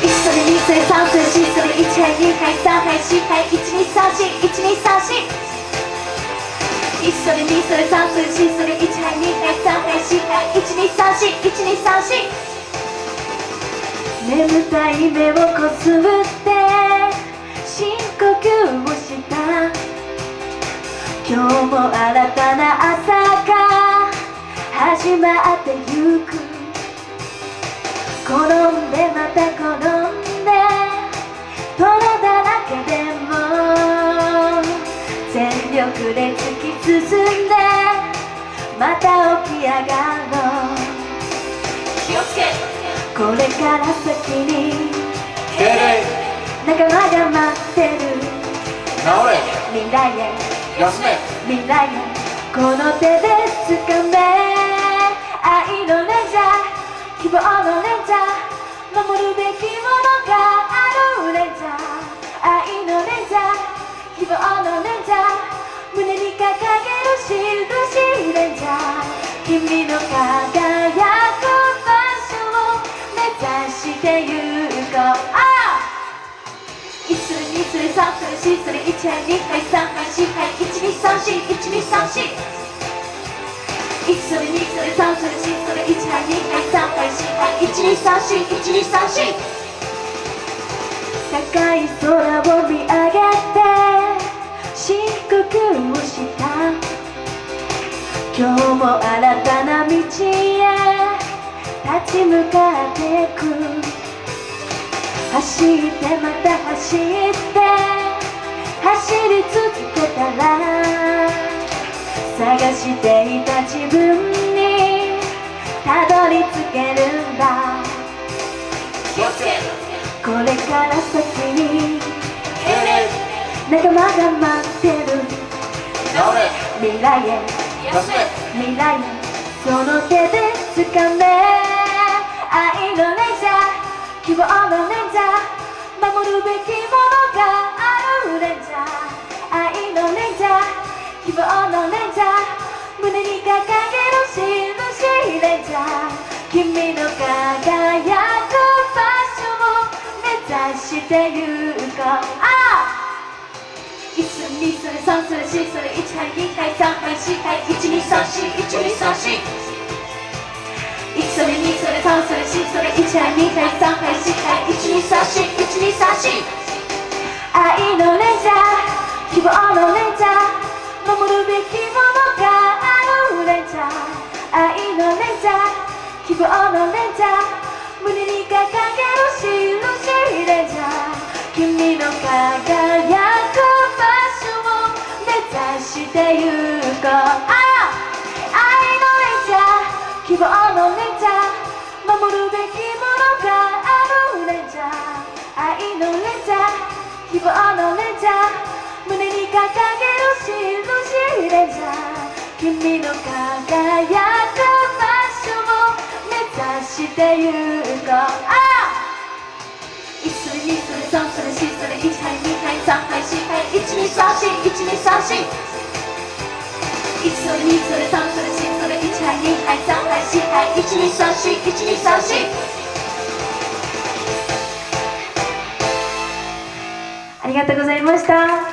一それ二それ三それ四それ一杯二杯三杯四杯一二三四一二三四一それ二それ三それ四それ一杯二杯三杯四杯一二三四一二三四眠たい目をこすって深呼吸をした今日も新たな朝が始まってゆくで転んで泥だらけでも全力で突き進んでまた起き上がろう。気をつけ。これから先に。仲間が待ってる直れ未来へ。休め未来へ。この手で掴め。愛のレンジャー希望のレンジャー守るべきものがあるレンジャー愛のレンジャー希望のレンジャー胸に掲げる印レンジャー君の輝く場所を目指してゆこうあ1する2する3する4する1杯2杯3杯4杯1234 1234一それ二それ三それ四それ一杯二杯三杯四杯一二三四一二三四高い空を見上げて深呼吸をした。今日も新たな道へ立ち向かってく。走ってまた走って走り続けたら探していた自分にたどり着ける。から先に仲間が待ってる。未来へ。未来へ。その手で掴め。愛のレンジャー。希望のレンジャー。守るべきものがある。レンジャーしてゆこうあ1する2それ3それ4する1杯2杯3杯4杯1234 1234 1それ2それ3それ4それ1回2回3回4回1234 1234愛のレンジャー希望のレンジャーてゆこうあ愛のレンジャー。希望のレンジャー。守るべきものがあるレンジャー愛のレンジャー。希望のレンジャー。胸に掲げる印レンジャー君の輝く場所を目指してゆこう一それ2それ三それ四それ1杯2杯3杯4杯1234 1234ありがとうございました